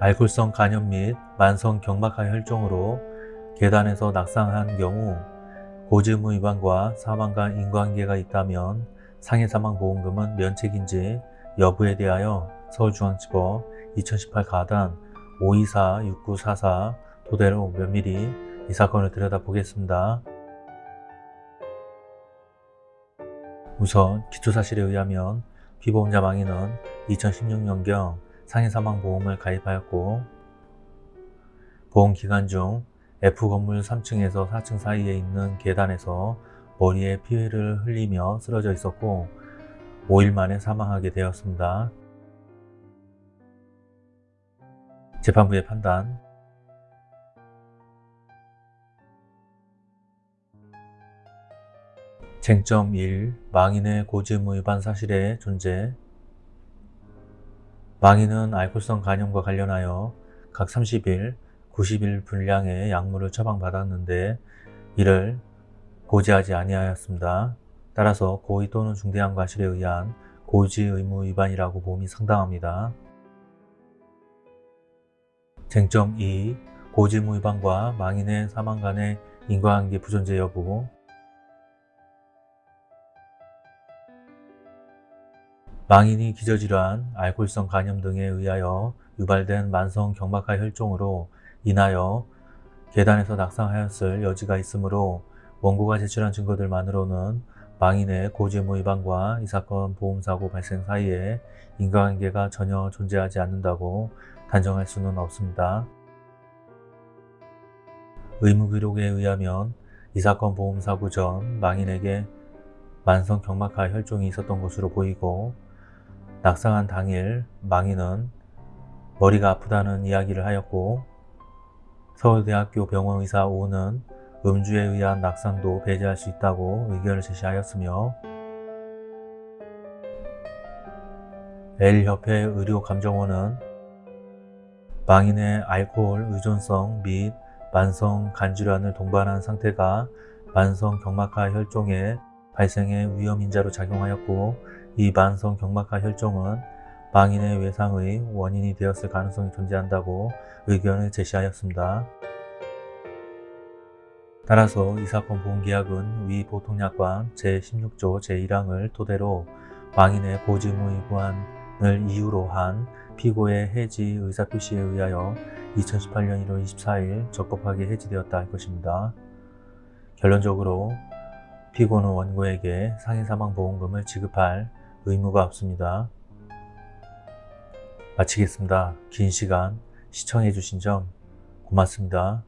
알코올성 간염 및 만성 경막하 혈종으로 계단에서 낙상한 경우 고지의무 위반과 사망 간 인과관계가 있다면 상해사망보험금은 면책인지 여부에 대하여 서울중앙지법 2018 가단 524-6944 도대로 면밀히 이 사건을 들여다보겠습니다. 우선 기초사실에 의하면 피보험자 망인은 2016년경 상해사망보험을 가입하였고 보험기간 중 F건물 3층에서 4층 사이에 있는 계단에서 머리에 피해를 흘리며 쓰러져 있었고 5일 만에 사망하게 되었습니다. 재판부의 판단 쟁점 1. 망인의 고지의무 위반 사실의 존재 망인은 알코올성 간염과 관련하여 각 30일, 90일 분량의 약물을 처방받았는데 이를 고지하지 아니하였습니다. 따라서 고의 또는 중대한 과실에 의한 고지 의무 위반이라고 봄이 상당합니다. 쟁점 2. 고지 의무 위반과 망인의 사망 간의 인과관계 부존재 여부 망인이 기저질환, 알코올성 간염 등에 의하여 유발된 만성 경막하 혈종으로 인하여 계단에서 낙상하였을 여지가 있으므로 원고가 제출한 증거들만으로는 망인의 고지의무 위반과 이 사건 보험사고 발생 사이에 인과관계가 전혀 존재하지 않는다고 단정할 수는 없습니다. 의무기록에 의하면 이 사건 보험사고 전 망인에게 만성 경막하 혈종이 있었던 것으로 보이고 낙상한 당일 망인은 머리가 아프다는 이야기를 하였고 서울대학교 병원의사 O는 음주에 의한 낙상도 배제할 수 있다고 의견을 제시하였으며 L협회 의료감정원은 망인의 알코올 의존성 및 만성 간질환을 동반한 상태가 만성 경막하 혈종의 발생의 위험인자로 작용하였고 이 만성 경막하 혈종은 망인의 외상의 원인이 되었을 가능성이 존재한다고 의견을 제시하였습니다. 따라서 이 사건 보험계약은 위 보통약관 제16조 제1항을 토대로 망인의 고지의무 위반을 이유로 한 피고의 해지 의사표시에 의하여 2018년 1월 24일 적법하게 해지되었다 할 것입니다. 결론적으로 피고는 원고에게 상해사망보험금을 지급할 의무가 없습니다. 마치겠습니다. 긴 시간 시청해 주신 점 고맙습니다.